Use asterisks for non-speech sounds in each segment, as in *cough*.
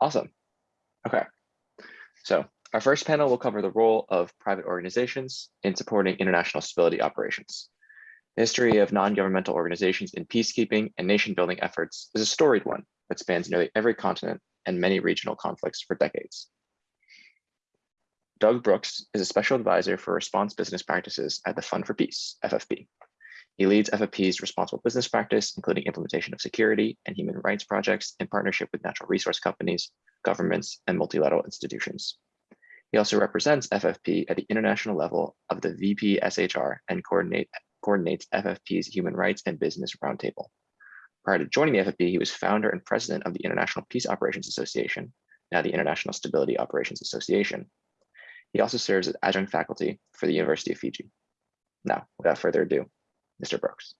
Awesome. Okay. So our first panel will cover the role of private organizations in supporting international stability operations. The history of non-governmental organizations in peacekeeping and nation building efforts is a storied one that spans nearly every continent and many regional conflicts for decades. Doug Brooks is a special advisor for response business practices at the Fund for Peace, FFP. He leads FFP's responsible business practice, including implementation of security and human rights projects in partnership with natural resource companies, governments, and multilateral institutions. He also represents FFP at the international level of the VPSHR and coordinate, coordinates FFP's Human Rights and Business Roundtable. Prior to joining the FFP, he was founder and president of the International Peace Operations Association, now the International Stability Operations Association. He also serves as adjunct faculty for the University of Fiji. Now, without further ado, Mr. Brooks.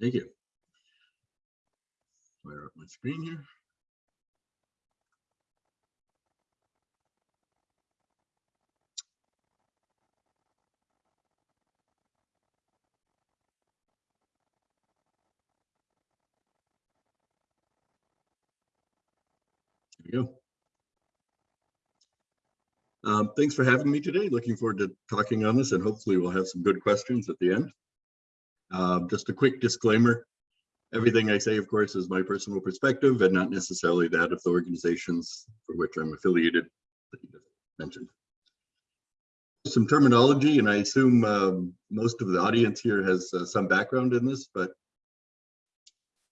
Thank you. Fire up my screen here. There we go. Um, thanks for having me today. Looking forward to talking on this and hopefully we'll have some good questions at the end. Um, just a quick disclaimer. Everything I say, of course, is my personal perspective and not necessarily that of the organizations for which I'm affiliated that you mentioned. Some terminology, and I assume um, most of the audience here has uh, some background in this, but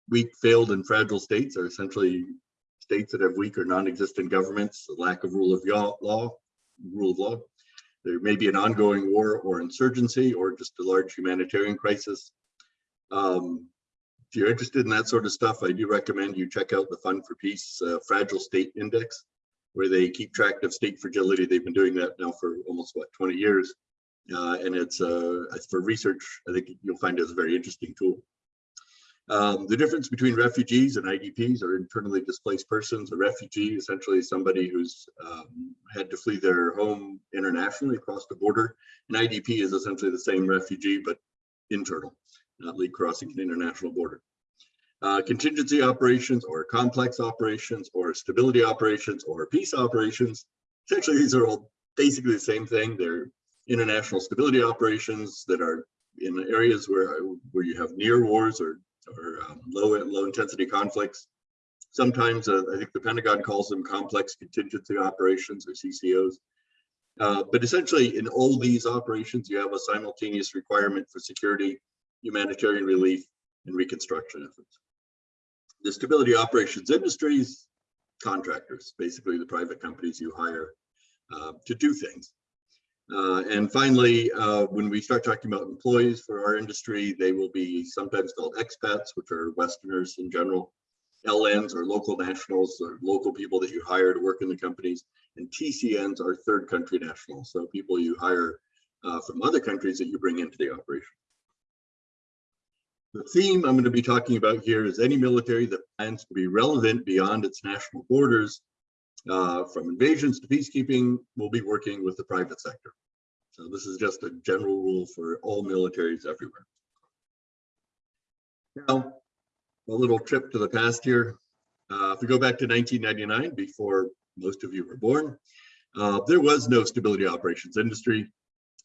weak, failed, and fragile states are essentially states that have weak or non-existent governments, lack of rule of law, rule of law. There may be an ongoing war or insurgency or just a large humanitarian crisis. Um, if you're interested in that sort of stuff, I do recommend you check out the Fund for Peace uh, Fragile State Index, where they keep track of state fragility. They've been doing that now for almost, what, 20 years. Uh, and it's, uh, for research, I think you'll find it a very interesting tool. Um, the difference between refugees and IDPs or internally displaced persons, a refugee essentially somebody who's um, had to flee their home internationally across the border. An IDP is essentially the same refugee, but internal, not lead crossing an international border. Uh, contingency operations or complex operations or stability operations or peace operations. Essentially, these are all basically the same thing. They're international stability operations that are in areas where, where you have near wars or or um, low low intensity conflicts. Sometimes uh, I think the Pentagon calls them complex contingency operations or CCOs. Uh, but essentially in all these operations, you have a simultaneous requirement for security, humanitarian relief, and reconstruction efforts. The stability operations industries, contractors, basically the private companies you hire uh, to do things. Uh, and finally, uh, when we start talking about employees for our industry, they will be sometimes called expats, which are Westerners in general, LNs or local nationals or local people that you hire to work in the companies, and TCNs are third country nationals, so people you hire uh, from other countries that you bring into the operation. The theme I'm going to be talking about here is any military that plans to be relevant beyond its national borders uh, from invasions to peacekeeping, we'll be working with the private sector. So this is just a general rule for all militaries everywhere. Now, a little trip to the past here. Uh, if we go back to 1999, before most of you were born, uh, there was no stability operations industry.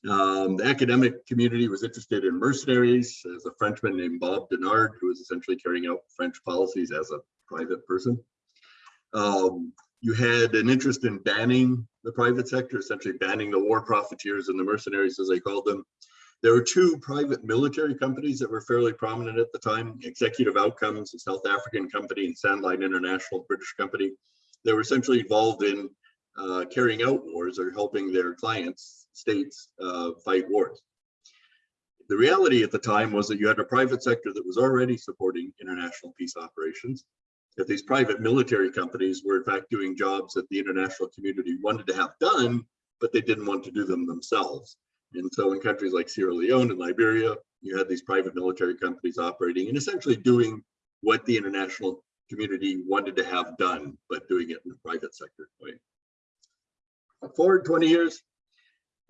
Um, the academic community was interested in mercenaries. There's a Frenchman named Bob Denard, who was essentially carrying out French policies as a private person. Um, you had an interest in banning the private sector, essentially banning the war profiteers and the mercenaries, as they called them. There were two private military companies that were fairly prominent at the time, Executive Outcomes, a South African company, and Sandline International, British company. They were essentially involved in uh, carrying out wars or helping their clients, states, uh, fight wars. The reality at the time was that you had a private sector that was already supporting international peace operations that these private military companies were in fact doing jobs that the international community wanted to have done, but they didn't want to do them themselves. And so in countries like Sierra Leone and Liberia, you had these private military companies operating and essentially doing what the international community wanted to have done, but doing it in the private sector way. Forward 20 years,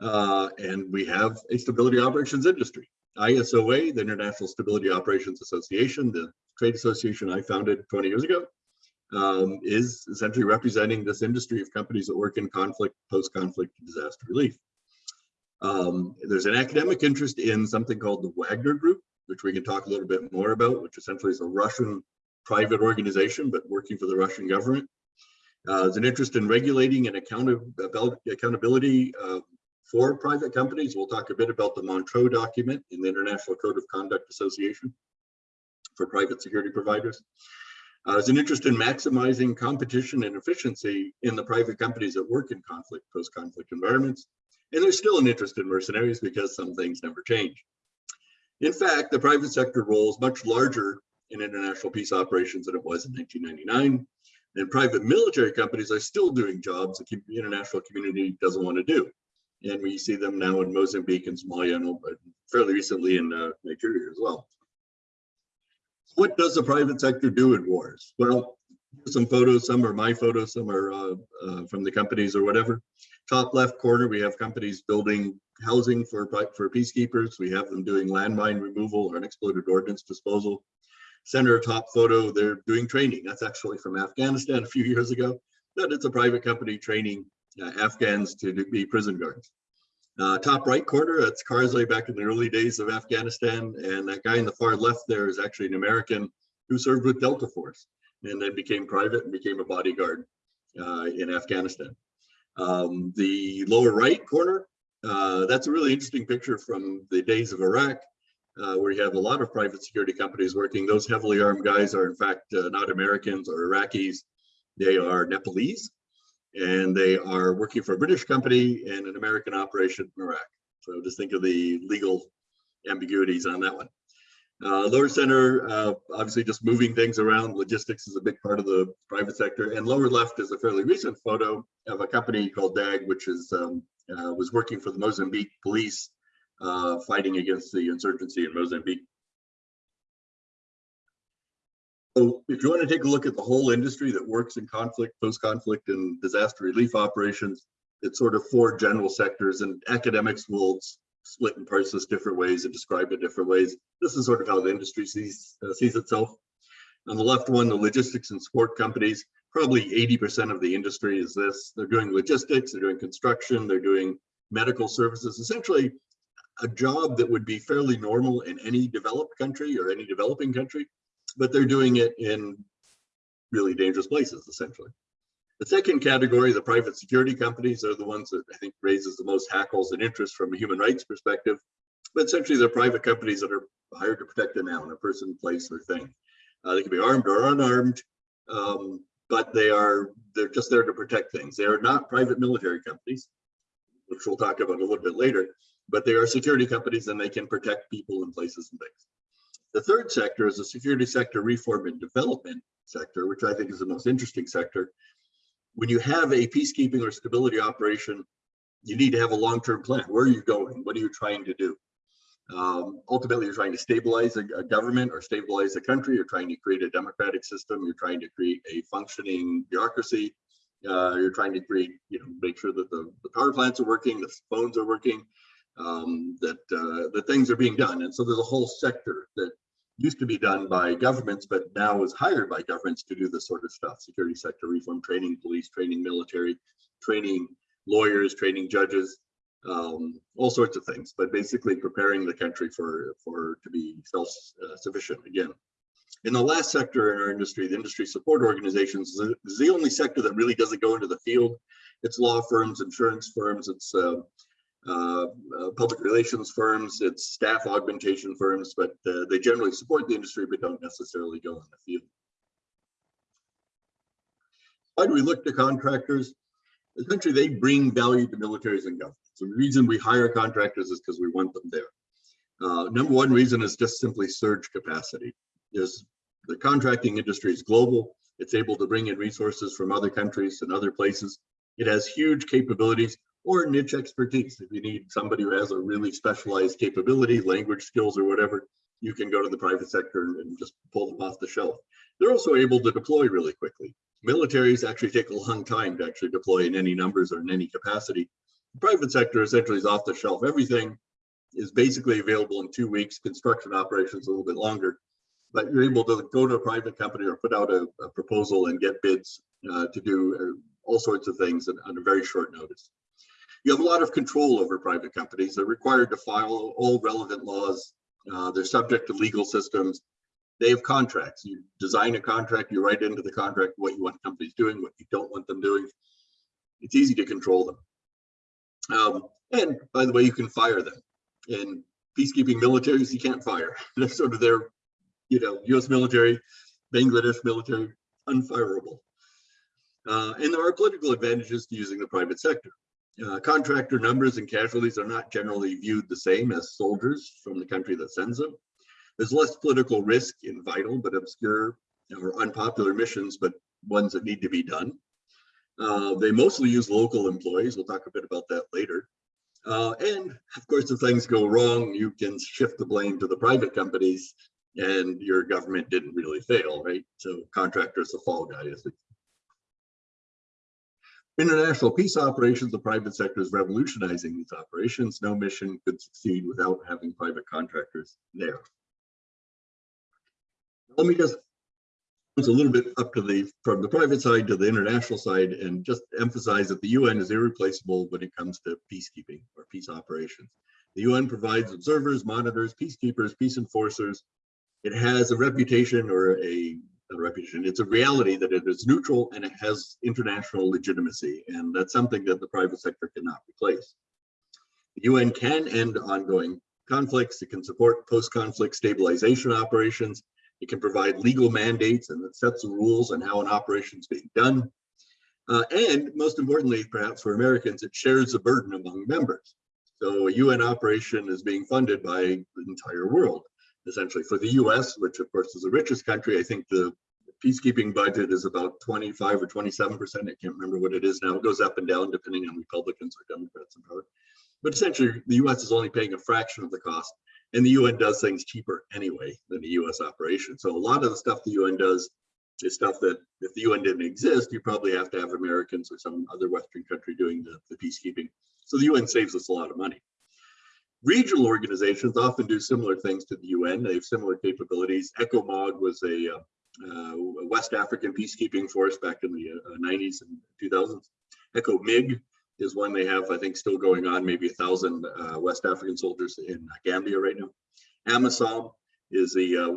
uh, and we have a stability operations industry. ISOA, the International Stability Operations Association, the trade association I founded 20 years ago, um, is essentially representing this industry of companies that work in conflict, post-conflict disaster relief. Um, there's an academic interest in something called the Wagner Group, which we can talk a little bit more about, which essentially is a Russian private organization, but working for the Russian government. Uh, there's an interest in regulating and accountability, accountability uh, for private companies. We'll talk a bit about the Montreux document in the International Code of Conduct Association for private security providers. Uh, there's an interest in maximizing competition and efficiency in the private companies that work in conflict, post-conflict environments. And there's still an interest in mercenaries because some things never change. In fact, the private sector role is much larger in international peace operations than it was in 1999. And private military companies are still doing jobs that the international community doesn't want to do. And we see them now in Mozambique and Somalia and fairly recently in uh, Nigeria as well. What does the private sector do in wars? Well, some photos, some are my photos, some are uh, uh, from the companies or whatever. Top left corner, we have companies building housing for, for peacekeepers. We have them doing landmine removal or unexploded ordnance disposal. Center top photo, they're doing training. That's actually from Afghanistan a few *laughs* years ago, but it's a private company training Afghans to be prison guards. Uh, top right corner, that's Karzai back in the early days of Afghanistan. And that guy in the far left there is actually an American who served with Delta Force and then became private and became a bodyguard uh, in Afghanistan. Um, the lower right corner, uh, that's a really interesting picture from the days of Iraq, uh, where you have a lot of private security companies working. Those heavily armed guys are in fact uh, not Americans or Iraqis, they are Nepalese, and they are working for a British company and an American operation in Iraq. So just think of the legal ambiguities on that one. Uh, lower center, uh, obviously just moving things around. Logistics is a big part of the private sector. And lower left is a fairly recent photo of a company called DAG, which is um, uh, was working for the Mozambique police, uh, fighting against the insurgency in Mozambique. So if you want to take a look at the whole industry that works in conflict, post-conflict and disaster relief operations, it's sort of four general sectors and academics will split and parse this different ways and describe it different ways. This is sort of how the industry sees, uh, sees itself. On the left one, the logistics and support companies, probably 80% of the industry is this. They're doing logistics, they're doing construction, they're doing medical services, essentially a job that would be fairly normal in any developed country or any developing country, but they're doing it in really dangerous places, essentially. The second category, the private security companies, are the ones that I think raises the most hackles and interest from a human rights perspective. But essentially, they're private companies that are hired to protect a noun, a person, place, or thing. Uh, they can be armed or unarmed, um, but they are they're just there to protect things. They are not private military companies, which we'll talk about a little bit later, but they are security companies and they can protect people and places and things. The third sector is the security sector reform and development sector, which I think is the most interesting sector. When you have a peacekeeping or stability operation, you need to have a long-term plan. Where are you going? What are you trying to do? Um, ultimately, you're trying to stabilize a, a, government or stabilize a country. You're trying to create a democratic system. You're trying to create a functioning bureaucracy. Uh, you're trying to create, you know, make sure that the, the power plants are working, the phones are working, um, that uh, the things are being done. And so there's a whole sector that used to be done by governments, but now is hired by governments to do this sort of stuff, security sector reform, training police, training military, training lawyers, training judges, um, all sorts of things, but basically preparing the country for, for to be self-sufficient uh, again. In the last sector in our industry, the industry support organizations is the only sector that really doesn't go into the field. It's law firms, insurance firms, it's uh, uh, uh, public relations firms, it's staff augmentation firms, but uh, they generally support the industry but don't necessarily go in the field. Why do we look to contractors? Essentially, they bring value to militaries and governments. The reason we hire contractors is because we want them there. Uh, number one reason is just simply surge capacity. Is the contracting industry is global. It's able to bring in resources from other countries and other places. It has huge capabilities or niche expertise. If you need somebody who has a really specialized capability, language skills or whatever, you can go to the private sector and just pull them off the shelf. They're also able to deploy really quickly. Militaries actually take a long time to actually deploy in any numbers or in any capacity. The private sector essentially is off the shelf. Everything is basically available in two weeks. Construction operations a little bit longer, but you're able to go to a private company or put out a, a proposal and get bids uh, to do uh, all sorts of things on, on a very short notice. You have a lot of control over private companies. They're required to follow all relevant laws. Uh, they're subject to legal systems. They have contracts. You design a contract, you write into the contract what you want companies doing, what you don't want them doing. It's easy to control them. Um, and by the way, you can fire them. In peacekeeping militaries, you can't fire. *laughs* They're sort of their, you know, US military, Bangladesh military, unfireable. Uh, and there are political advantages to using the private sector. Uh, contractor numbers and casualties are not generally viewed the same as soldiers from the country that sends them. There's less political risk in vital but obscure or unpopular missions, but ones that need to be done. Uh, they mostly use local employees. We'll talk a bit about that later. Uh, and of course, if things go wrong, you can shift the blame to the private companies and your government didn't really fail, right? So contractors, the fall guy, as International peace operations, the private sector is revolutionizing these operations. No mission could succeed without having private contractors there. Let me just it's a little bit up to the from the private side to the international side and just emphasize that the UN is irreplaceable when it comes to peacekeeping or peace operations. The UN provides observers, monitors, peacekeepers, peace enforcers. It has a reputation or a reputation. It's a reality that it is neutral and it has international legitimacy. And that's something that the private sector cannot replace. The UN can end ongoing conflicts. It can support post-conflict stabilization operations. It can provide legal mandates and sets the rules on how an operation is being done. Uh, and most importantly, perhaps for Americans, it shares the burden among members. So a UN operation is being funded by the entire world essentially for the US, which of course is the richest country. I think the peacekeeping budget is about 25 or 27 percent. I can't remember what it is now. It goes up and down depending on Republicans or Democrats in power. But essentially, the US is only paying a fraction of the cost. And the UN does things cheaper anyway than the US operation. So a lot of the stuff the UN does is stuff that if the UN didn't exist, you probably have to have Americans or some other Western country doing the, the peacekeeping. So the UN saves us a lot of money. Regional organizations often do similar things to the UN. They have similar capabilities. ECOMOG was a, uh, uh, West African peacekeeping force back in the uh, 90s and 2000s. ECOMIG is one they have, I think, still going on, maybe a thousand uh, West African soldiers in Gambia right now. AMISOM is a uh,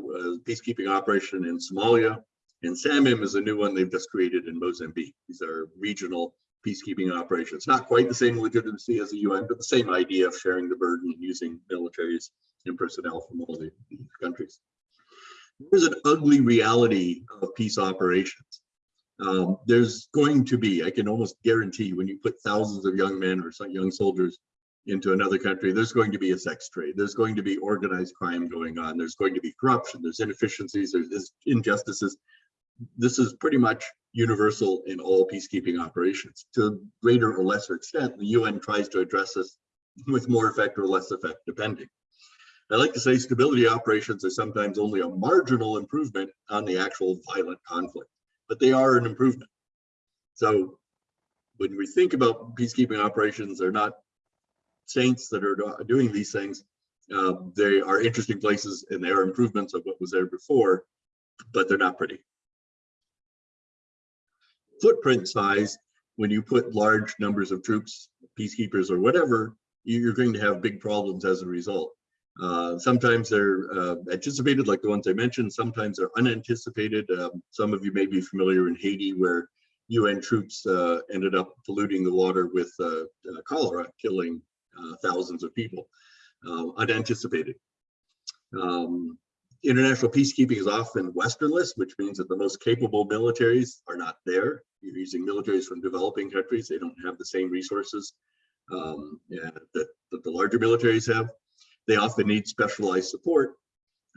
peacekeeping operation in Somalia. And SAMIM is a new one they've just created in Mozambique. These are regional peacekeeping operations. Not quite the same legitimacy as the UN, but the same idea of sharing the burden and using militaries and personnel from all the, countries. There's an ugly reality of peace operations. Um, there's going to be, I can almost guarantee when you put thousands of young men or some young soldiers into another country, there's going to be a sex trade. There's going to be organized crime going on. There's going to be corruption. There's inefficiencies. There's injustices this is pretty much universal in all peacekeeping operations. To a greater or lesser extent, the UN tries to address this with more effect or less effect, depending. I like to say stability operations are sometimes only a marginal improvement on the actual violent conflict, but they are an improvement. So when we think about peacekeeping operations, they're not saints that are doing these things. Uh, they are interesting places and they are improvements of what was there before, but they're not pretty footprint size, when you put large numbers of troops, peacekeepers or whatever, you're going to have big problems as a result. Uh, sometimes they're uh, anticipated, like the ones I mentioned. Sometimes they're unanticipated. Um, some of you may be familiar in Haiti, where UN troops uh, ended up polluting the water with uh, uh, cholera, killing uh, thousands of people, unanticipated. Um, international peacekeeping is often Westernless, which means that the most capable militaries are not there. You're using militaries from developing countries. They don't have the same resources um, yeah, that, that the larger militaries have. They often need specialized support.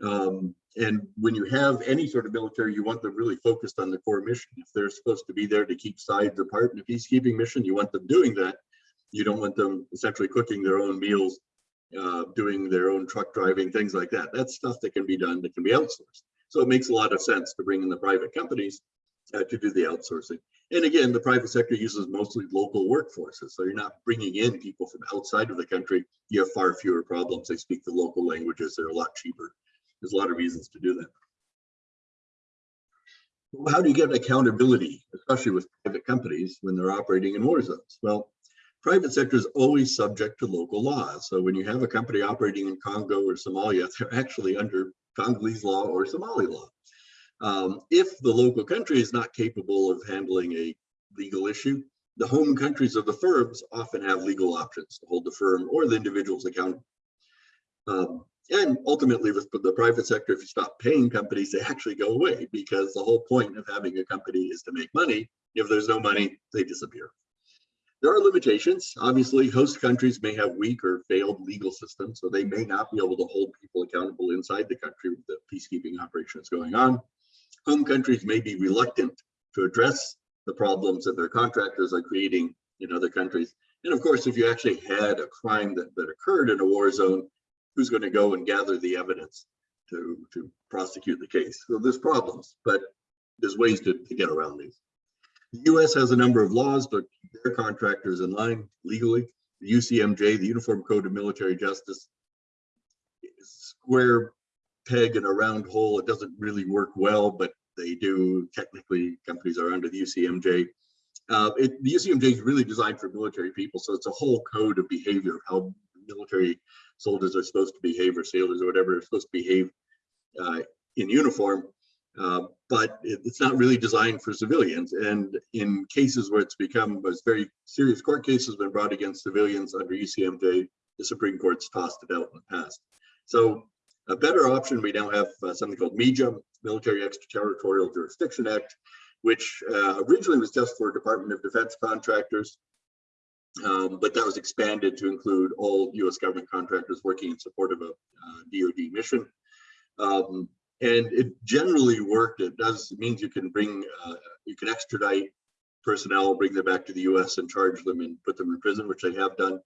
Um, and when you have any sort of military, you want them really focused on the core mission. If they're supposed to be there to keep sides apart in a peacekeeping mission, you want them doing that. You don't want them essentially cooking their own meals uh, doing their own truck driving, things like that. That's stuff that can be done, that can be outsourced. So it makes a lot of sense to bring in the private companies uh, to do the outsourcing. And again, the private sector uses mostly local workforces. So you're not bringing in people from outside of the country. You have far fewer problems. They speak the local languages. They're a lot cheaper. There's a lot of reasons to do that. How do you get accountability, especially with private companies when they're operating in war zones? Well, private sector is always subject to local laws. So when you have a company operating in Congo or Somalia, *laughs* they're actually under Congolese law or Somali law. Um, if the local country is not capable of handling a legal issue, the home countries of the firms often have legal options to hold the firm or the individuals accountable. Um, and ultimately with the private sector, if you stop paying companies, they actually go away because the whole point of having a company is to make money. If there's no money, they disappear. There are limitations. Obviously, host countries may have weak or failed legal systems, so they may not be able to hold people accountable inside the country with the peacekeeping operations going on. Home countries may be reluctant to address the problems that their contractors are creating in other countries. And of course, if you actually had a crime that, that occurred in a war zone, who's going to go and gather the evidence to, to prosecute the case? So there's problems, but there's ways to, to get around these. The US has a number of laws, but their contractors in line legally. The UCMJ, the Uniform Code of Military Justice, square peg in a round hole. It doesn't really work well, but they do. Technically, companies are under the UCMJ. Uh, it, the UCMJ is really designed for military people, so it's a whole code of behavior how military soldiers are supposed to behave, or sailors, or whatever, are supposed to behave uh, in uniform. Uh, but it's not really designed for civilians. And in cases where it's become as very serious court cases been brought against civilians under UCMJ, the Supreme Court's tossed it out in the past. So a better option, we now have uh, something called MEJA, Military Extraterritorial Jurisdiction Act, which uh, originally was just for Department of Defense contractors, um, but that was expanded to include all US government contractors working in support of a uh, DoD mission. Um, and it generally worked. It does it means you can bring, uh, you can extradite personnel, bring them back to the US and charge them and put them in prison, which they have done.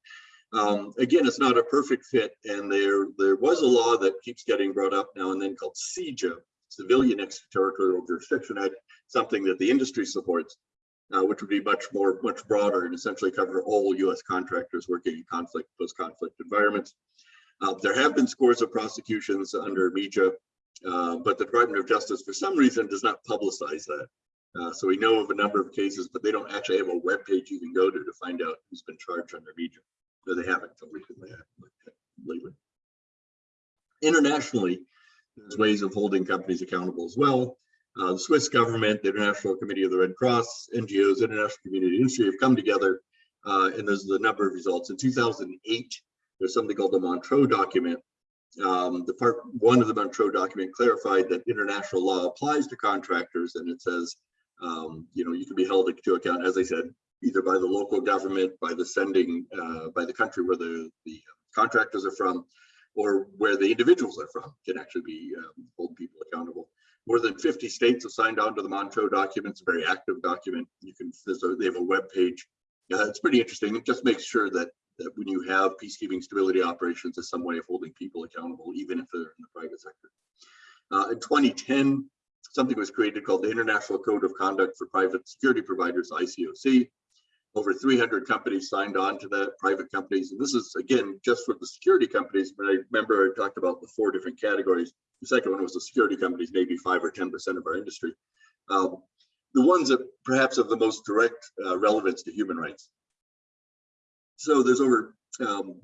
Um, again, it's not a perfect fit, and there there was a law that keeps getting brought up now and then called CEJA, Civilian Extraterritorial Jurisdiction Act, something that the industry supports, uh, which would be much more much broader and essentially cover all U.S. contractors working in conflict post-conflict environments. Uh, there have been scores of prosecutions under MEJA, uh, but the Department of Justice, for some reason, does not publicize that. Uh, so we know of a number of cases, but they don't actually have a web page you can go to to find out who's been charged under MEJA. No, they haven't until recently, lately. Internationally, there's ways of holding companies accountable as well. Uh, the Swiss government, the International Committee of the Red Cross, NGOs, international community industry have come together, uh, and there's a number of results. In 2008, there's something called the Montreux document. Um, the part one of the Montreux document clarified that international law applies to contractors, and it says, um, you know, you can be held to account, as I said, either by the local government, by the sending, uh, by the country where the, the contractors are from, or where the individuals are from can actually be um, hold people accountable. More than 50 states have signed on to the Montreux document. It's a very active document. You can, a, they have a web page. It's pretty interesting. It just makes sure that, that when you have peacekeeping stability operations, as some way of holding people accountable, even if they're in the private sector. Uh, in 2010, something was created called the International Code of Conduct for Private Security Providers, ICOC over 300 companies signed on to that, private companies. And this is, again, just for the security companies. But I remember I talked about the four different categories. The second one was the security companies, maybe five or 10% of our industry. Um, the ones that perhaps have the most direct uh, relevance to human rights. So there's over, um,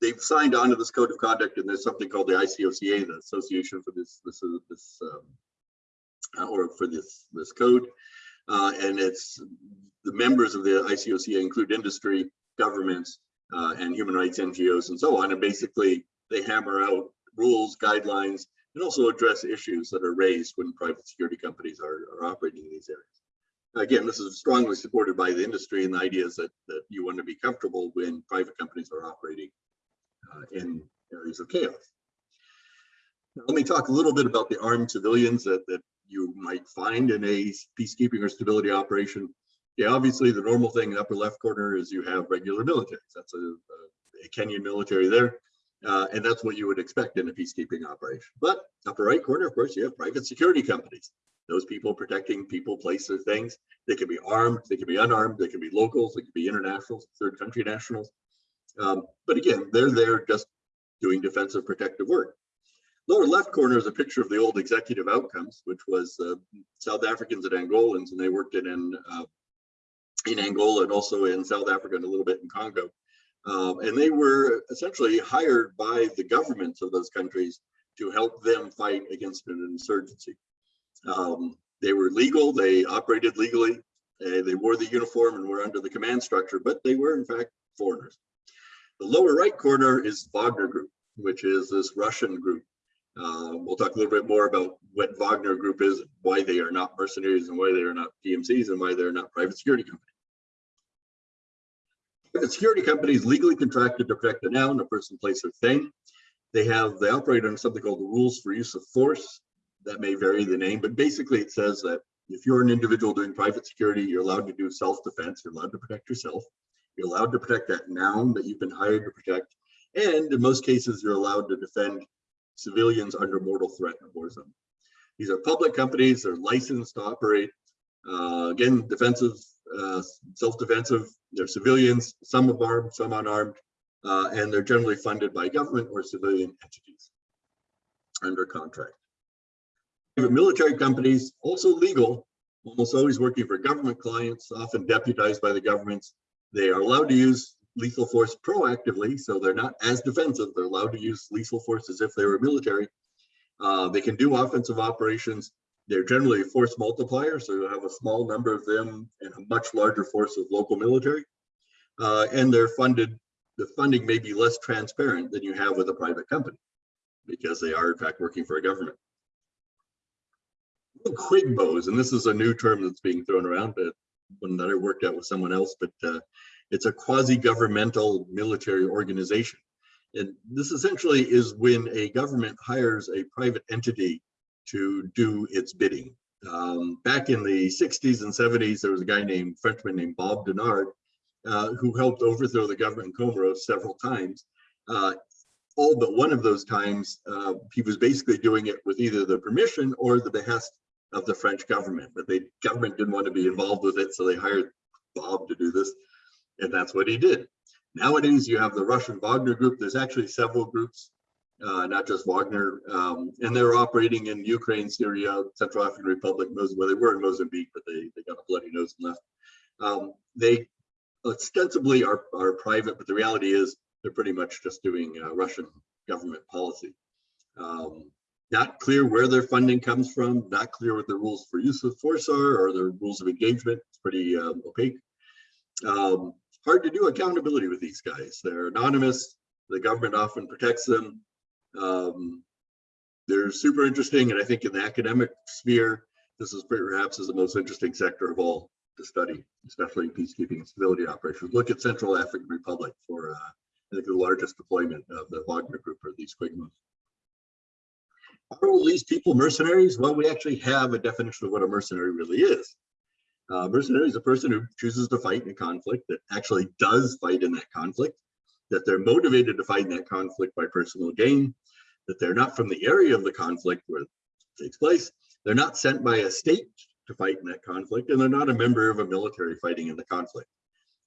they've signed on to this code of conduct and there's something called the ICOCA, the Association for this, this, uh, this um, or for this, this code. Uh, and it's the members of the ICOCA include industry, governments, uh, and human rights NGOs and so on. And basically they hammer out rules, guidelines, and also address issues that are raised when private security companies are, are operating in these areas. Again, this is strongly supported by the industry and the ideas that, that you want to be comfortable when private companies are operating uh, in areas of chaos. Now, let me talk a little bit about the armed civilians that, that you might find in a peacekeeping or stability operation. Yeah, obviously the normal thing in the upper left corner is you have regular militaries. That's a, a, a Kenyan military there. Uh, and that's what you would expect in a peacekeeping operation. But upper right corner, of course, you have private security companies. Those people protecting people, places, things. They can be armed, they can be unarmed, they can be locals, they can be internationals, third country nationals. Um, but again, they're there just doing defensive protective work. Lower left corner is a picture of the old executive outcomes, which was uh, South Africans and Angolans, and they worked in in, uh, in Angola and also in South Africa and a little bit in Congo. Um, and they were essentially hired by the governments of those countries to help them fight against an insurgency. Um, they were legal, they operated legally, uh, they wore the uniform and were under the command structure, but they were in fact foreigners. The lower right corner is Wagner Group, which is this Russian group. Uh, we'll talk a little bit more about what Wagner Group is, why they are not mercenaries and why they are not PMCs and why they're not private security companies. Private security companies legally contracted to protect a noun, a person, place, or thing. They have, they operate under something called the rules for use of force. That may vary the name, but basically it says that if you're an individual doing private security, you're allowed to do self-defense, you're allowed to protect yourself. You're allowed to protect that noun that you've been hired to protect. And in most cases, you're allowed to defend civilians under mortal threat in a war zone. These are public companies, they're licensed to operate. Uh, again, defensive, uh, self-defensive, they're civilians, some armed, some unarmed, uh, and they're generally funded by government or civilian entities under contract. Military companies, also legal, almost always working for government clients, often deputized by the governments. They are allowed to use lethal force proactively, so they're not as defensive. They're allowed to use lethal force as if they were military. Uh, they can do offensive operations. They're generally a force multiplier, so you have a small number of them and a much larger force of local military. Uh, and they're funded, the funding may be less transparent than you have with a private company because they are in fact working for a government. Quigmos, and this is a new term that's being thrown around, but one that I worked out with someone else, but uh, it's a quasi-governmental military organization. And this essentially is when a government hires a private entity to do its bidding. Um, back in the 60s and 70s, there was a guy named Frenchman named Bob Denard, uh, who helped overthrow the government in Comoros several times. Uh, all but one of those times, uh, he was basically doing it with either the permission or the behest of the French government, but the government didn't want to be involved with it, so they hired Bob to do this, and that's what he did. Nowadays, you have the Russian Wagner group. There's actually several groups, uh, not just Wagner, um, and they're operating in Ukraine, Syria, Central African Republic, well, they were in Mozambique, but they, they got a bloody nose and left. Um, they ostensibly are, are private, but the reality is they're pretty much just doing uh, Russian government policy. Um, not clear where their funding comes from, not clear what the rules for use of force are or the rules of engagement. It's pretty um, opaque. Um, hard to do accountability with these guys. They're anonymous. The government often protects them. Um, they're super interesting. And I think in the academic sphere, this is perhaps is the most interesting sector of all to study, especially peacekeeping and civility operations. Look at Central African Republic for, uh, I think, the largest deployment of the Wagner Group or these Quigmos. Are all these people mercenaries? Well, we actually have a definition of what a mercenary really is. Uh, mercenary is a person who chooses to fight in a conflict that actually does fight in that conflict, that they're motivated to fight in that conflict by personal gain, that they're not from the area of the conflict where it takes place, they're not sent by a state to fight in that conflict, and they're not a member of a military fighting in the conflict.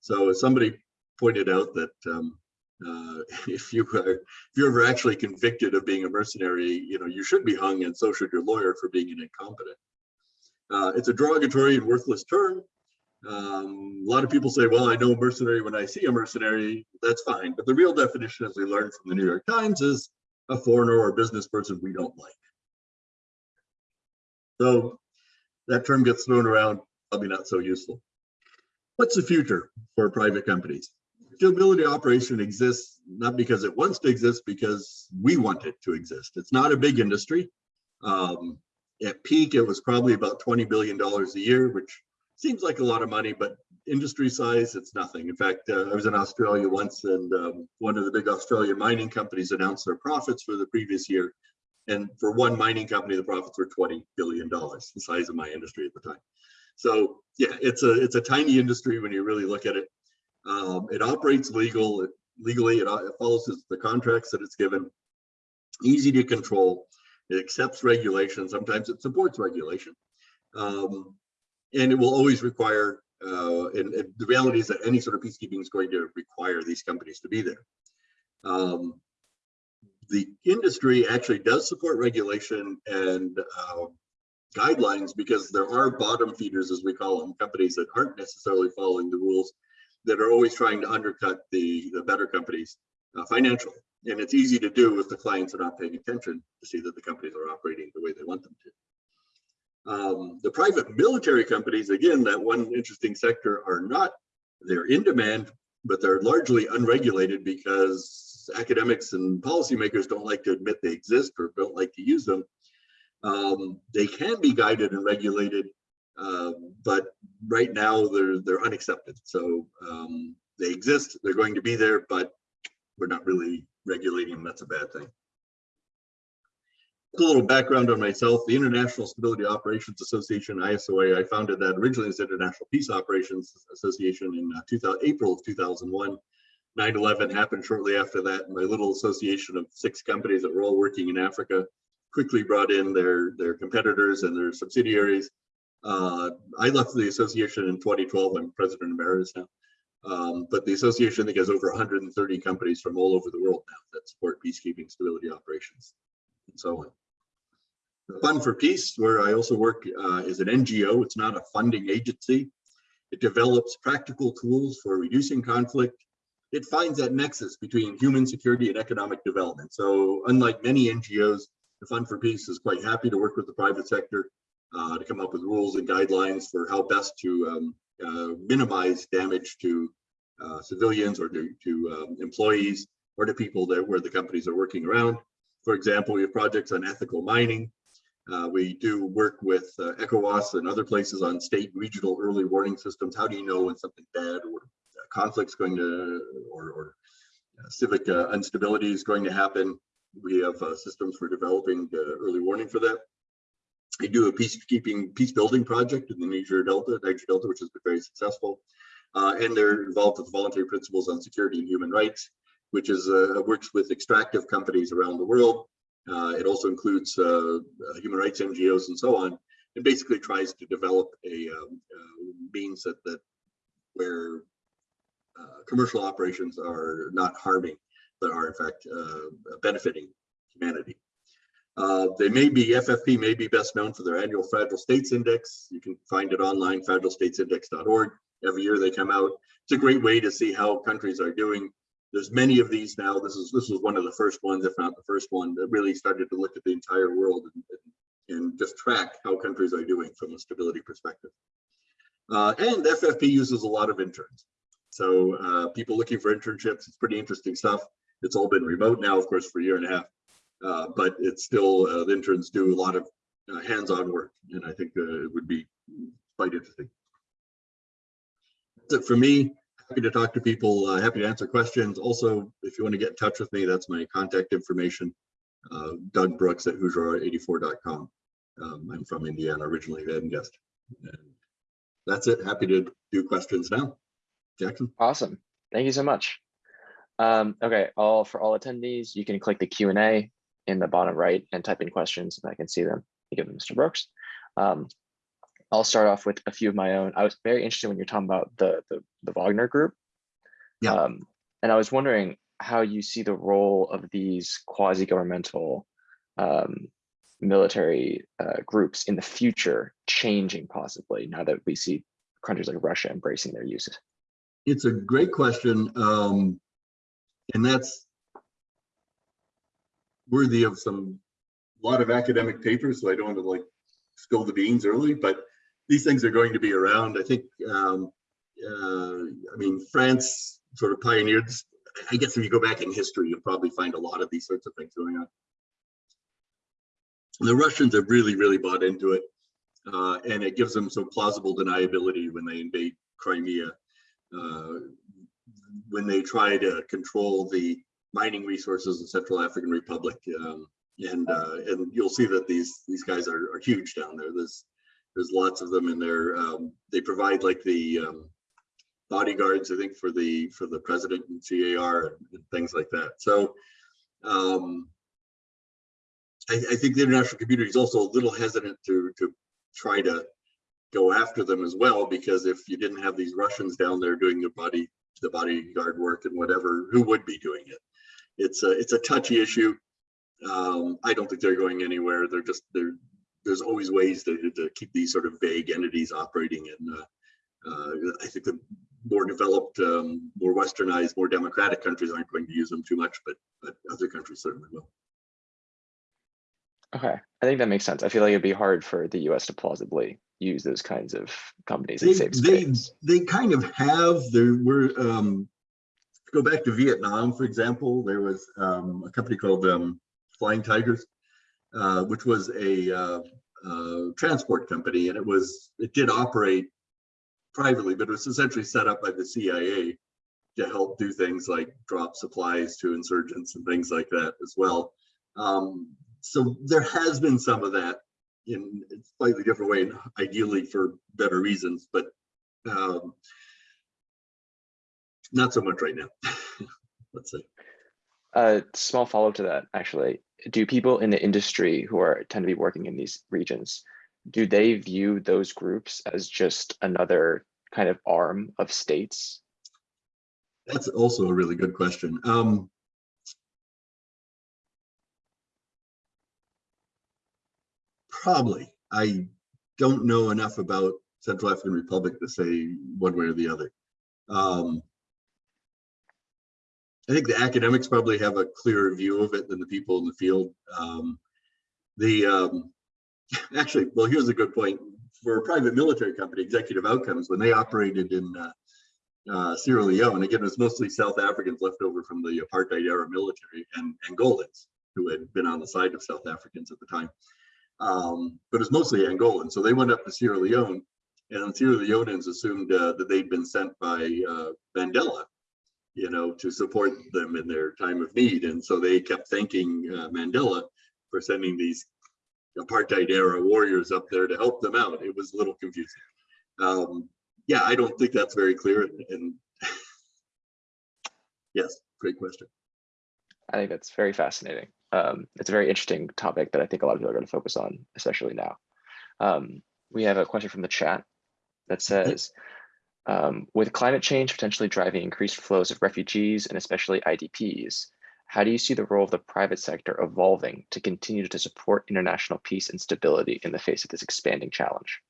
So as somebody pointed out that um, uh, *laughs* if you are if you're ever actually convicted of being a mercenary, you know you should be hung, and so should your lawyer for being an incompetent. Uh, it's a derogatory and worthless term. Um, a lot of people say, well, I know mercenary when I see a mercenary, that's fine. But the real definition, as we learned from the New York Times, is a foreigner or a business person we don't like. So that term gets thrown around, probably not so useful. What's the future for private companies? Stability operation exists not because it wants to exist, because we want it to exist. It's not a big industry. Um, at peak, it was probably about $20 billion a year, which seems like a lot of money, but industry size, it's nothing. In fact, uh, I was in Australia once and um, one of the big Australian mining companies announced their profits for the previous year. And for one mining company, the profits were $20 billion, the size of my industry at the time. So yeah, it's a it's a tiny industry when you really look at it. Um, it operates legal, it, legally, it, it follows the contracts that it's given, easy to control. It accepts regulation. Sometimes it supports regulation. Um, and it will always require, uh, and, and, the reality is that any sort of peacekeeping is going to require these companies to be there. Um, the industry actually does support regulation and uh, guidelines because there are bottom feeders, as we call them, companies that aren't necessarily following the rules that are always trying to undercut the, the better companies uh, financially. And it's easy to do if the clients are not paying attention to see that the companies are operating the way they want them to. Um, the private military companies, again, that one interesting sector are not, they're in demand, but they're largely unregulated because academics and policymakers don't like to admit they exist or don't like to use them. Um, they can be guided and regulated, uh, but right now they're they're unaccepted. So um, they exist, they're going to be there, but we're not really regulating them. That's a bad thing. A little background on myself, the International Stability Operations Association, ISOA, I founded that originally as International Peace Operations Association in uh, 2000, April of 2001. 9-11 happened shortly after that. My little association of six companies that were all working in Africa quickly brought in their, their competitors and their subsidiaries. Uh, I left the association in 2012. I'm president emeritus now. Um, but the association, I think, has over 130 companies from all over the world now that support peacekeeping stability operations and so on. The Fund for Peace, where I also work, uh, is an NGO. It's not a funding agency. It develops practical tools for reducing conflict. It finds that nexus between human security and economic development. So unlike many NGOs, the Fund for Peace is quite happy to work with the private sector uh, to come up with rules and guidelines for how best to um, uh, minimize damage to uh, civilians or to, to um, employees or to people that where the companies are working around. For example, we have projects on ethical mining. Uh, we do work with ECOWAS and other places on state regional early warning systems. How do you know when something bad or conflict's going to, or, or civic instability is going to happen? We have systems for developing early warning for that. I do a peacekeeping, peace building project in the Niger Delta, Niger Delta, which has been very successful. Uh, and they're involved with voluntary principles on security and human rights, which is uh, works with extractive companies around the world. Uh, it also includes uh, uh, human rights NGOs and so on, and basically tries to develop a um, uh, means that that where commercial operations are not harming, but are in fact benefiting humanity. Uh, they may be, FFP may be best known for their annual Fragile States Index. You can find it online, fragilestatesindex.org. Every year they come out. It's a great way to see how countries are doing. There's many of these now. This is this was one of the first ones, if not the first one, that really started to look at the entire world and, and, and just track how countries are doing from a stability perspective. Uh, and FFP uses a lot of interns. So uh, people looking for internships, it's pretty interesting stuff. It's all been remote now, of course, for a year and a half. Uh, but it's still uh, the interns do a lot of uh, hands-on work, and I think uh, it would be quite interesting. That's it for me. Happy to talk to people. Uh, happy to answer questions. Also, if you want to get in touch with me, that's my contact information. Doug Brooks at Hoosier84.com. Um, I'm from Indiana originally, hadn't guessed. And that's it. Happy to do questions now. Jackson. Awesome. Thank you so much. Um, okay, all for all attendees, you can click the Q&A in the bottom right and type in questions and I can see them. Give them Mr. Brooks. Um, I'll start off with a few of my own. I was very interested when you're talking about the the, the Wagner group. Yeah. Um, and I was wondering how you see the role of these quasi-governmental um, military uh, groups in the future changing possibly now that we see countries like Russia embracing their uses. It's a great question. Um, and that's worthy of some lot of academic papers, so I don't want to like spill the beans early, but these things are going to be around. I think, um, uh, I mean, France sort of pioneered. This. I guess if you go back in history, you'll probably find a lot of these sorts of things going on. The Russians have really, really bought into it, uh, and it gives them some plausible deniability when they invade Crimea, uh, when they try to control the mining resources in Central African Republic. Um, and uh, and you'll see that these these guys are, are huge down there. There's there's lots of them in there. Um, they provide like the um, bodyguards, I think, for the for the president and CAR and, things like that. So um, I, I, think the international community is also a little hesitant to to try to go after them as well, because if you didn't have these Russians down there doing the body the bodyguard work and whatever, who would be doing it? It's a it's a touchy issue. Um, I don't think they're going anywhere. They're just, they're, there's always ways to, to keep these sort of vague entities operating and uh, uh, I think the more developed, um, more westernized, more democratic countries aren't going to use them too much, but, but other countries certainly will. Okay, I think that makes sense. I feel like it'd be hard for the US to plausibly use those kinds of companies and They, save they, they kind of have, there were, um, go back to Vietnam, for example, there was, um, a company called, um, Flying Tigers, uh, which was a, uh, uh, transport company and it was, it did operate privately, but it was essentially set up by the CIA to help do things like drop supplies to insurgents and things like that as well. Um, so there has been some of that in a slightly different way, and ideally for better reasons, but um, not so much right now. *laughs* Let's see. A small follow-up to that, actually. Do people in the industry who are tend to be working in these regions, do they view those groups as just another kind of arm of states? That's also a really good question. Um, probably. I don't know enough about Central African Republic to say one way or the other. Um, I think the academics probably have a clearer view of it than the people in the field. Um, the um, *laughs* actually, well, here's a good point. For a private military company, Executive Outcomes, when they operated in uh, uh, Sierra Leone, again, it was mostly South Africans left over from the apartheid era military and Angolans who had been on the side of South Africans at the time. Um, but it's mostly Angolan. So they went up to Sierra Leone and Sierra Leoneans assumed uh, that they'd been sent by uh, Mandela, you know, to support them in their time of need. And so they kept thanking uh, Mandela for sending these apartheid era warriors up there to help them out. It was a little confusing. Um, yeah, I don't think that's very clear. And, and *laughs* yes, great question. I think that's very fascinating. Um, it's a very interesting topic that I think a lot of people are going to focus on, especially now. Um, we have a question from the chat that says, um, with climate change potentially driving increased flows of refugees and especially IDPs, how do you see the role of the private sector evolving to continue to support international peace and stability in the face of this expanding challenge?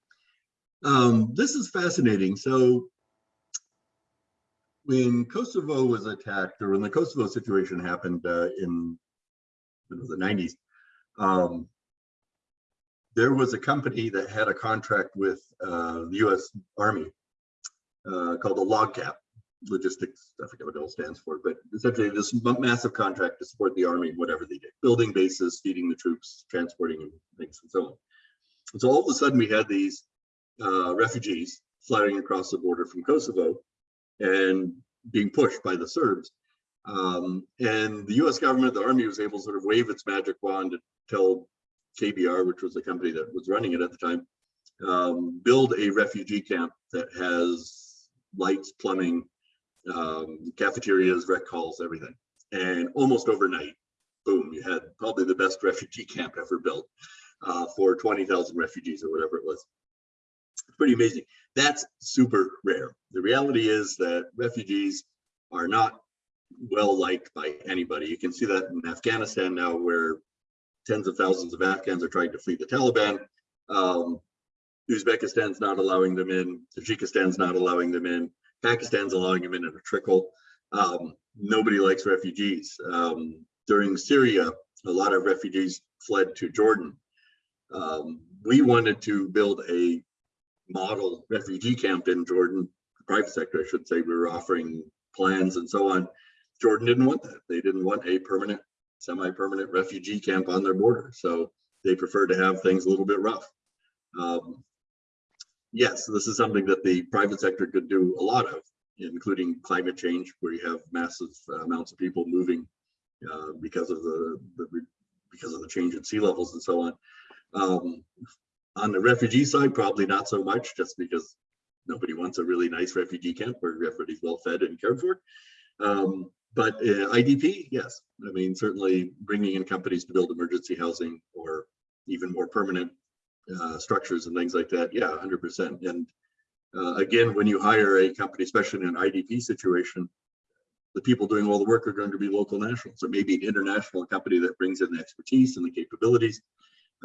Um, this is fascinating. So when Kosovo was attacked or when the Kosovo situation happened uh, in the 90s, um, there was a company that had a contract with uh, the US Army uh, called the LOGCAP logistics, I forget what it all stands for, but essentially this massive contract to support the army, whatever they did, building bases, feeding the troops, transporting things and so on. And so all of a sudden we had these uh, refugees flying across the border from Kosovo and being pushed by the Serbs. Um, and the US government, the army was able to sort of wave its magic wand to tell KBR, which was the company that was running it at the time, um, build a refugee camp that has lights, plumbing, um, cafeterias, rec halls, everything. And almost overnight, boom, you had probably the best refugee camp ever built uh, for 20,000 refugees or whatever it was. It's pretty amazing. That's super rare. The reality is that refugees are not well liked by anybody. You can see that in Afghanistan now where tens of thousands of Afghans are trying to flee the Taliban. Um, Uzbekistan's not allowing them in, Tajikistan's not allowing them in, Pakistan's allowing them in at a trickle. Um, nobody likes refugees. Um, during Syria, a lot of refugees fled to Jordan. Um, we wanted to build a model refugee camp in Jordan, the private sector, I should say. We were offering plans and so on. Jordan didn't want that. They didn't want a permanent, semi-permanent refugee camp on their border. So they prefer to have things a little bit rough. Um, yes, this is something that the private sector could do a lot of, including climate change, where you have massive amounts of people moving uh, because of the, the, because of the change in sea levels and so on. Um, on the refugee side, probably not so much, just because nobody wants a really nice refugee camp where everybody's well fed and cared for. Um, but uh, IDP, yes, I mean certainly bringing in companies to build emergency housing or even more permanent uh, structures and things like that. Yeah, 100%. And uh, again, when you hire a company, especially in an IDP situation, the people doing all the work are going to be local nationals. It may be an international company that brings in the expertise and the capabilities,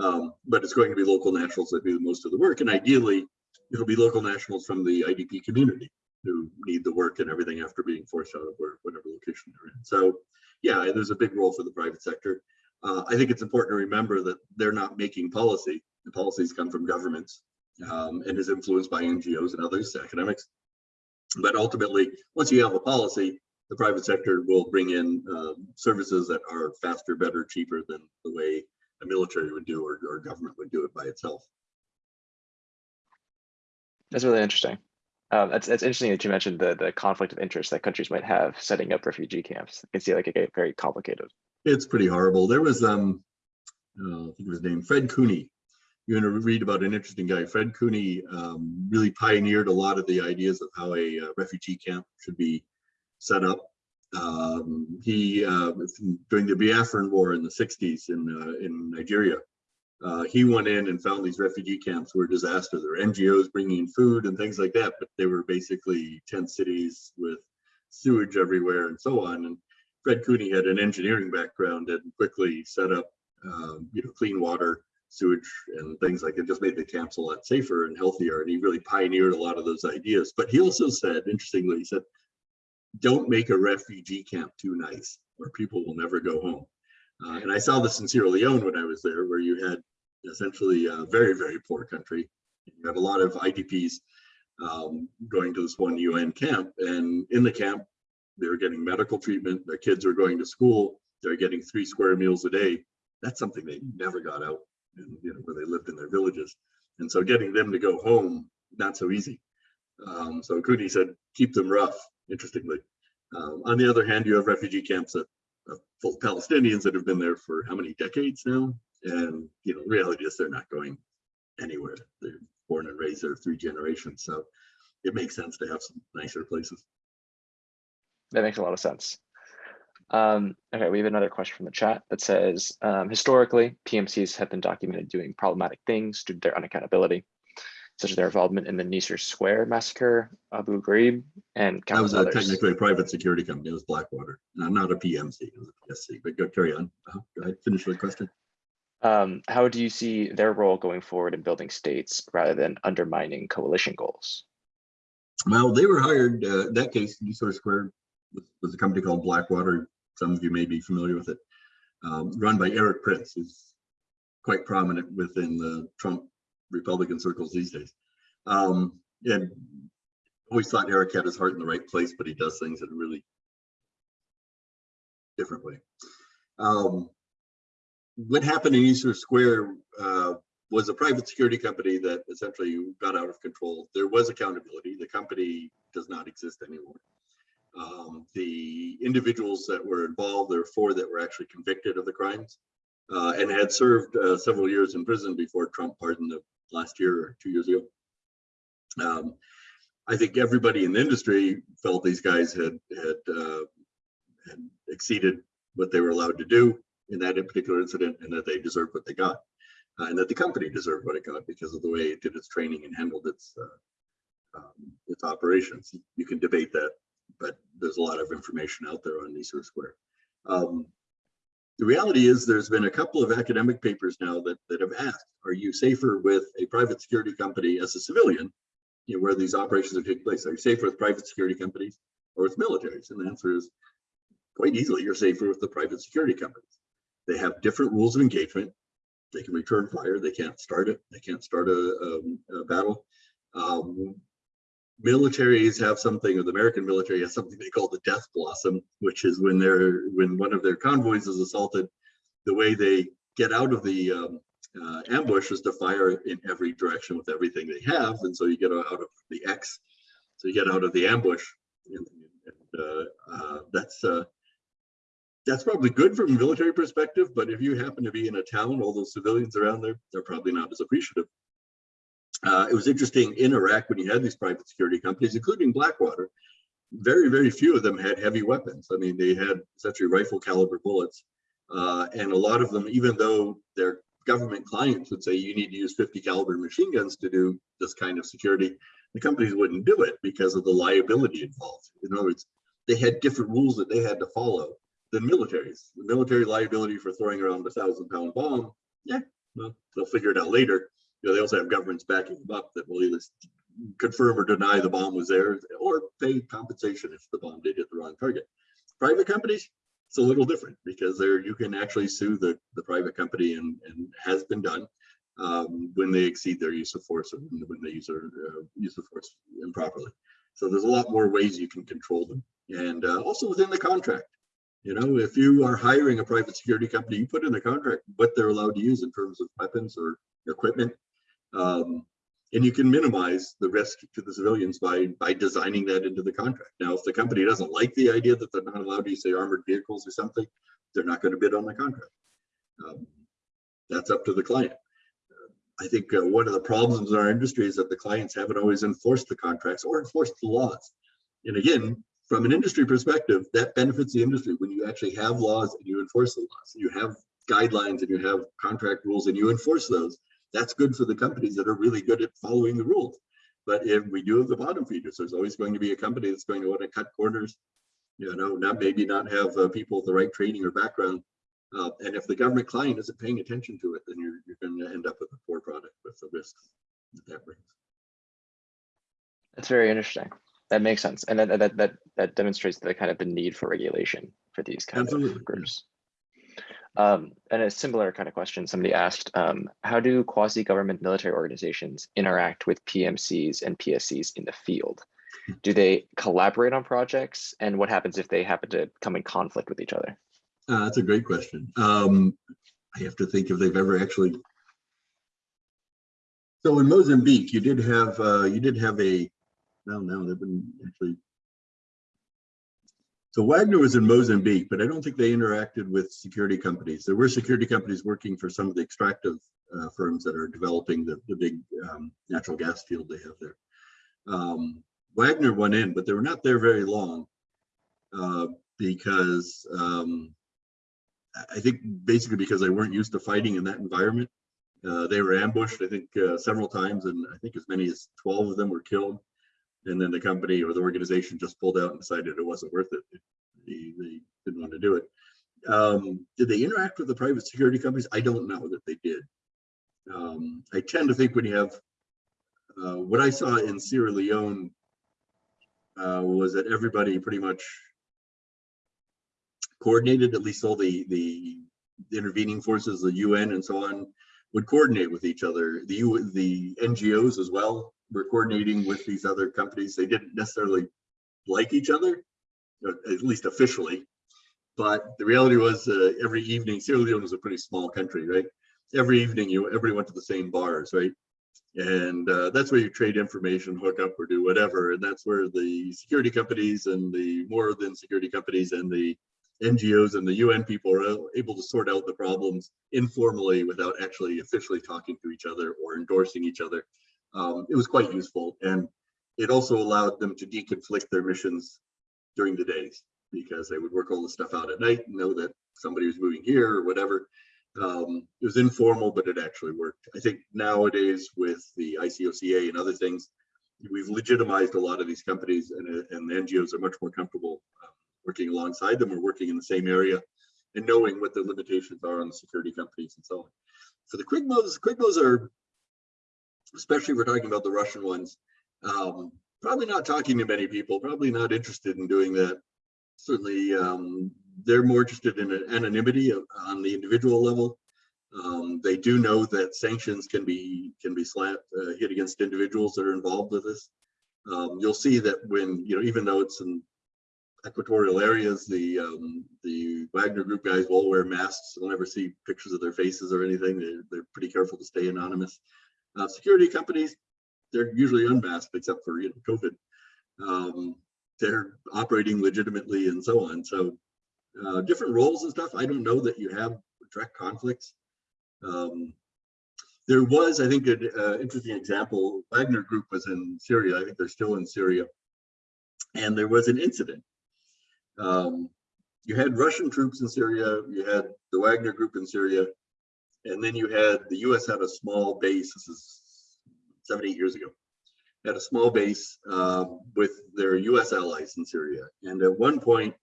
um, but it's going to be local nationals that do most of the work. And ideally, it'll be local nationals from the IDP community who need the work and everything after being forced out of where, whatever location they're in. So yeah, there's a big role for the private sector. Uh, I think it's important to remember that they're not making policy. The policies come from governments um, and is influenced by NGOs and others, academics. But ultimately, once you have a policy, the private sector will bring in um, services that are faster, better, cheaper than the way a military would do or, or government would do it by itself. That's really interesting. Um, it's, it's interesting that you mentioned the, the conflict of interest that countries might have setting up refugee camps. I can see like it get very complicated. It's pretty horrible. There was, um, uh, I think it was named Fred Cuny. You're going to read about an interesting guy. Fred Cuny um, really pioneered a lot of the ideas of how a uh, refugee camp should be set up. Um, he, uh, during the Biafran War in the 60s in, uh, in Nigeria, uh, he went in and found these refugee camps were a disaster. There were NGOs bringing in food and things like that, but they were basically tent cities with sewage everywhere and so on. And Fred Cuny had an engineering background and quickly set up, um, you know, clean water, sewage, and things like it. Just made the camps a lot safer and healthier. And he really pioneered a lot of those ideas. But he also said, interestingly, he said, "Don't make a refugee camp too nice, or people will never go home." Uh, and I saw this in Sierra Leone when I was there, where you had essentially a very, very poor country. You had a lot of IDPs um, going to this one UN camp, and in the camp, they were getting medical treatment. Their kids were going to school. They're getting three square meals a day. That's something they never got out, you know, where they lived in their villages. And so, getting them to go home not so easy. Um, so Cuny said, keep them rough. Interestingly, um, on the other hand, you have refugee camps that uh, full Palestinians that have been there for how many decades now? And you know, the reality is they're not going anywhere. They're born and raised there three generations. So it makes sense to have some nicer places. That makes a lot of sense. Um, okay, we have another question from the chat that says, um, historically, PMCs have been documented doing problematic things due to their unaccountability, such as their involvement in the Nisour Square massacre, Abu Ghraib, and That was countless a technically a private security company. It was Blackwater, not, not a PMC, it was a PSC, but go carry on. Uh, Go ahead, finish the question. Um, how do you see their role going forward in building states rather than undermining coalition goals? Well, they were hired, uh, that case, Nisour Square was, was a company called Blackwater. Some of you may be familiar with it. Um, run by Erik Prince, who's quite prominent within the Trump Republican circles these days. Um, and always thought Eric had his heart in the right place, but he does things in a really different way. Um, what happened in Nisour Square uh, was a private security company that essentially got out of control. There was accountability. The company does not exist anymore. Um, the individuals that were involved, there were four that were actually convicted of the crimes uh, and had served uh, several years in prison before Trump pardoned them last year or two years ago. Um, I think everybody in the industry felt these guys had had, uh, had exceeded what they were allowed to do in that particular incident, and that they deserved what they got, uh, and that the company deserved what it got because of the way it did its training and handled its uh, um, its operations. You can debate that, but there's a lot of information out there on Nisour Square. Um, the reality is there's been a couple of academic papers now that, that have asked, are you safer with a private security company as a civilian, you know, where these operations are taking place? Are you safer with private security companies or with militaries? And the answer is quite easily, you're safer with the private security companies. They have different rules of engagement. They can return fire. They can't start it. They can't start a, um, a battle. Um, militaries have something, or the American military has something they call the death blossom, which is when they're when one of their convoys is assaulted, the way they get out of the um, uh, ambush is to fire in every direction with everything they have, and so you get out of the X, so you get out of the ambush, and, and uh, uh, that's uh, that's probably good from a military perspective. But if you happen to be in a town, all those civilians around there, they're probably not as appreciative. Uh, it was interesting in Iraq when you had these private security companies, including Blackwater. Very, very few of them had heavy weapons. I mean, they had essentially rifle caliber bullets, uh, and a lot of them, even though their government clients would say you need to use 50 caliber machine guns to do this kind of security, the companies wouldn't do it because of the liability involved. In other words, they had different rules that they had to follow than militaries. The military liability for throwing around a thousand pound bomb, yeah, well, they'll figure it out later. Know, they also have governments backing them up that will either confirm or deny the bomb was there or pay compensation if the bomb did hit the wrong target. Private companies, it's a little different because there you can actually sue the, the private company and, and has been done um, when they exceed their use of force or when, when they use their uh, use of force improperly. So there's a lot more ways you can control them. And uh, also within the contract, you know, if you are hiring a private security company, you put in the contract what they're allowed to use in terms of weapons or equipment. Um, and you can minimize the risk to the civilians by by designing that into the contract. Now, if the company doesn't like the idea that they're not allowed to use say armored vehicles or something, they're not going to bid on the contract. Um, that's up to the client. I think uh, one of the problems in our industry is that the clients haven't always enforced the contracts or enforced the laws. And again, from an industry perspective, that benefits the industry when you actually have laws and you enforce the laws. You have guidelines and you have contract rules and you enforce those. That's good for the companies that are really good at following the rules. But if we do have the bottom feeders, there's always going to be a company that's going to want to cut corners, you know, not maybe not have uh, people with the right training or background uh, and if the government client isn't paying attention to it, then you're, you're going to end up with a poor product with the risks that that brings. That's very interesting. That makes sense. And that, that, that, that demonstrates the kind of the need for regulation for these kind Absolutely, of groups. Um, and a similar kind of question, somebody asked, um, how do quasi-government military organizations interact with PMCs and PSCs in the field? Do they collaborate on projects? And what happens if they happen to come in conflict with each other? Uh, that's a great question. Um, I have to think if they've ever actually. So in Mozambique, you did have uh, you did have a. No, no, they've been actually. So Wagner was in Mozambique, but I don't think they interacted with security companies. There were security companies working for some of the extractive uh, firms that are developing the, the big um, natural gas field they have there. Um, Wagner went in, but they were not there very long uh, because um, I think basically because they weren't used to fighting in that environment. Uh, they were ambushed, I think, uh, several times, and I think as many as 12 of them were killed. And then the company or the organization just pulled out and decided it wasn't worth it. They, they didn't want to do it. Um, did they interact with the private security companies? I don't know that they did. Um, I tend to think when you have uh, what I saw in Sierra Leone uh, was that everybody pretty much coordinated, at least all the, the intervening forces, the UN and so on, would coordinate with each other. The, the NGOs as well were coordinating with these other companies. They didn't necessarily like each other, at least officially. But the reality was uh, every evening, Sierra Leone was a pretty small country, right? Every evening, you everybody went to the same bars, right? And uh, that's where you trade information, hook up or do whatever. And that's where the security companies and the more than security companies and the NGOs and the UN people are able to sort out the problems informally without actually officially talking to each other or endorsing each other. Um, it was quite useful. And it also allowed them to deconflict their missions during the days because they would work all the stuff out at night and know that somebody was moving here or whatever. Um, it was informal, but it actually worked. I think nowadays with the ICOCA and other things, we've legitimized a lot of these companies and, and the NGOs are much more comfortable um, working alongside them or working in the same area and knowing what the limitations are on the security companies and so on. For the Quigmos, Quigmos are, especially we're talking about the Russian ones, um, probably not talking to many people, probably not interested in doing that. Certainly, um, they're more interested in anonymity on the individual level. Um, they do know that sanctions can be can be slapped uh, hit against individuals that are involved with this. Um, you'll see that when you know, even though it's in equatorial areas, the um, the Wagner Group guys will wear masks. You'll never see pictures of their faces or anything. They're, they're pretty careful to stay anonymous. Uh, security companies, they're usually unmasked except for you know COVID. Um, they're operating legitimately and so on. So uh, different roles and stuff. I don't know that you have direct conflicts. Um, there was, I think, an uh, interesting example. Wagner Group was in Syria. I think they're still in Syria. And there was an incident um, you had Russian troops in Syria, you had the Wagner group in Syria, and then you had the US had a small base, this is seven, eight years ago. had a small base uh, with their US allies in Syria. And at one point,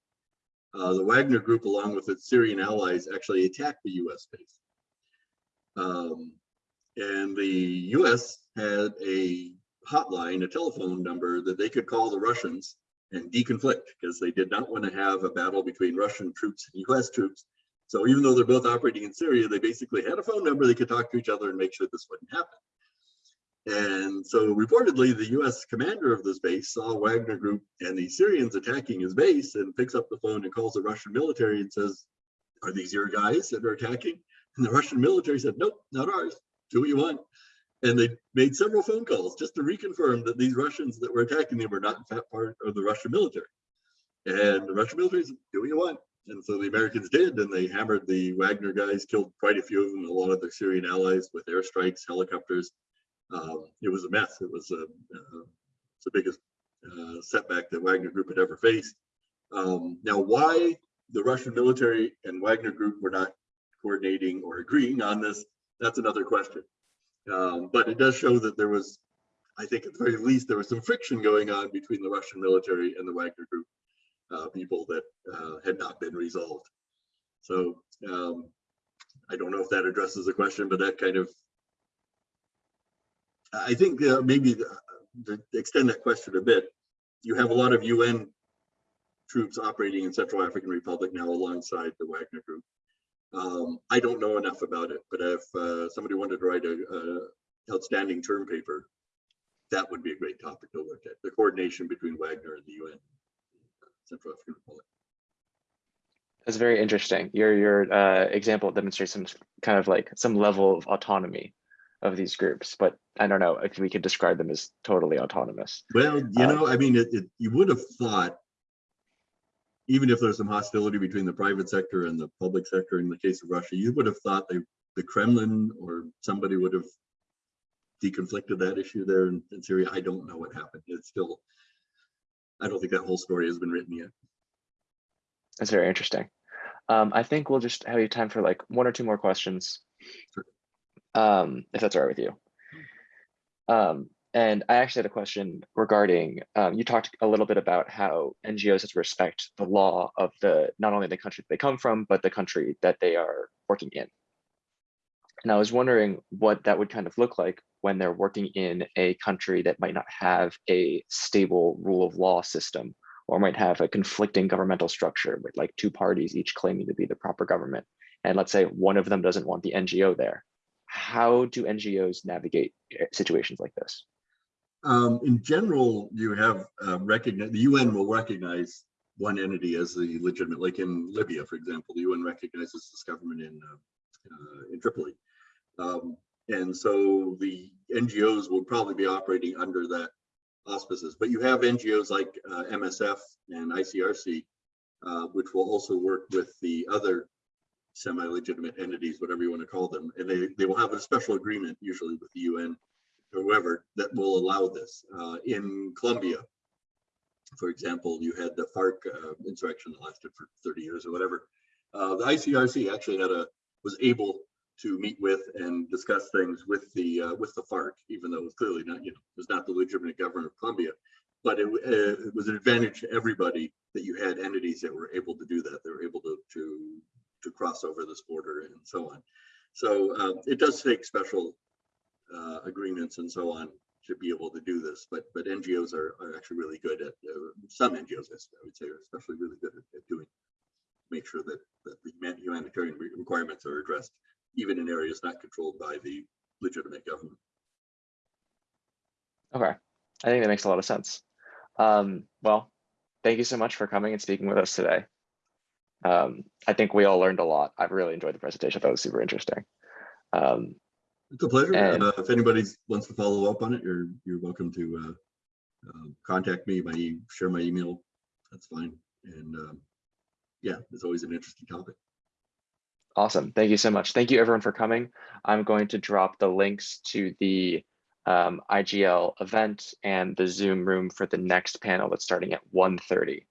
uh, the Wagner group, along with its Syrian allies, actually attacked the US base. Um, and the US had a hotline, a telephone number that they could call the Russians and deconflict because they did not want to have a battle between Russian troops and US troops. So even though they're both operating in Syria, they basically had a phone number they could talk to each other and make sure this wouldn't happen. And so reportedly, the US commander of this base saw Wagner Group and the Syrians attacking his base and picks up the phone and calls the Russian military and says, are these your guys that are attacking? And the Russian military said, nope, not ours. Do what you want. And they made several phone calls just to reconfirm that these Russians that were attacking them were not in fact part of the Russian military. And the Russian military said, do what you want. And so the Americans did, and they hammered the Wagner guys, killed quite a few of them, a lot of their Syrian allies with airstrikes, helicopters. Um, it was a mess. It was a, uh, the biggest uh, setback that Wagner Group had ever faced. Um, now, why the Russian military and Wagner Group were not coordinating or agreeing on this, that's another question. Um, but it does show that there was, I think at the very least, there was some friction going on between the Russian military and the Wagner Group uh, people that uh, had not been resolved. So um, I don't know if that addresses the question, but that kind of, I think uh, maybe to extend that question a bit, you have a lot of UN troops operating in Central African Republic now alongside the Wagner Group. Um, I don't know enough about it, but if uh, somebody wanted to write a, a, outstanding term paper, that would be a great topic to look at, the coordination between Wagner and the UN, Central African Republic. That's very interesting. Your your uh, example demonstrates some kind of like some level of autonomy of these groups, but I don't know if we could describe them as totally autonomous. Well, you um, know, I mean, it, it, you would have thought even if there's some hostility between the private sector and the public sector in the case of Russia, you would have thought they, the Kremlin or somebody would have deconflicted that issue there in, in Syria. I don't know what happened. It's still, I don't think that whole story has been written yet. That's very interesting. Um, I think we'll just have you time for like one or two more questions, Sure. um, if that's all right with you. Um, and I actually had a question regarding, um, you talked a little bit about how NGOs have to respect the law of the, not only the country that they come from, but the country that they are working in. And I was wondering what that would kind of look like when they're working in a country that might not have a stable rule of law system or might have a conflicting governmental structure with like two parties each claiming to be the proper government. And let's say one of them doesn't want the NGO there. How do NGOs navigate eh, situations like this? Um, in general, you have uh, recognize the UN will recognize one entity as the legitimate, like in Libya, for example, the UN recognizes this government in uh, uh, in Tripoli, um, and so the NGOs will probably be operating under that auspices. But you have NGOs like uh, MSF and ICRC, uh, which will also work with the other semi-legitimate entities, whatever you want to call them, and they they will have a special agreement usually with the UN whoever that will allow this. Uh, in Colombia, for example, you had the FARC uh, insurrection that lasted for 30 years or whatever. Uh, the ICRC actually had a was able to meet with and discuss things with the uh, with the FARC, even though it was clearly not you know was not the legitimate government of Colombia. But it, uh, it was an advantage to everybody that you had entities that were able to do that. They were able to to to cross over this border and so on. So uh, it does take special uh, agreements and so on to be able to do this. But but NGOs are, are actually really good at uh, some NGOs, I would say, are especially really good at, at doing make sure that, that the humanitarian requirements are addressed, even in areas not controlled by the legitimate government. Okay, I think that makes a lot of sense. Um, well, thank you so much for coming and speaking with us today. Um, I think we all learned a lot. I've really enjoyed the presentation. That was super interesting. Um, it's a pleasure. And- Uh, if anybody wants to follow up on it, you're, you're welcome to uh, uh, contact me, my, e- share my email. That's fine. And um, yeah, it's always an interesting topic. Awesome. Thank you so much. Thank you everyone for coming. I'm going to drop the links to the um, IGL event and the Zoom room for the next panel that's starting at 1.30.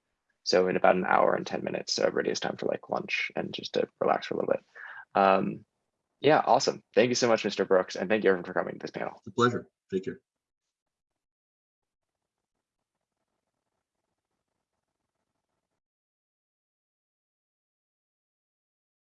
So in about an hour and 10 minutes. So everybody has time for like lunch and just to relax for a little bit. Um, yeah, awesome. Thank you so much, Mr. Brooks. And thank you everyone for coming to this panel. It's a pleasure. Take care.